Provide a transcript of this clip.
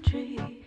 tree.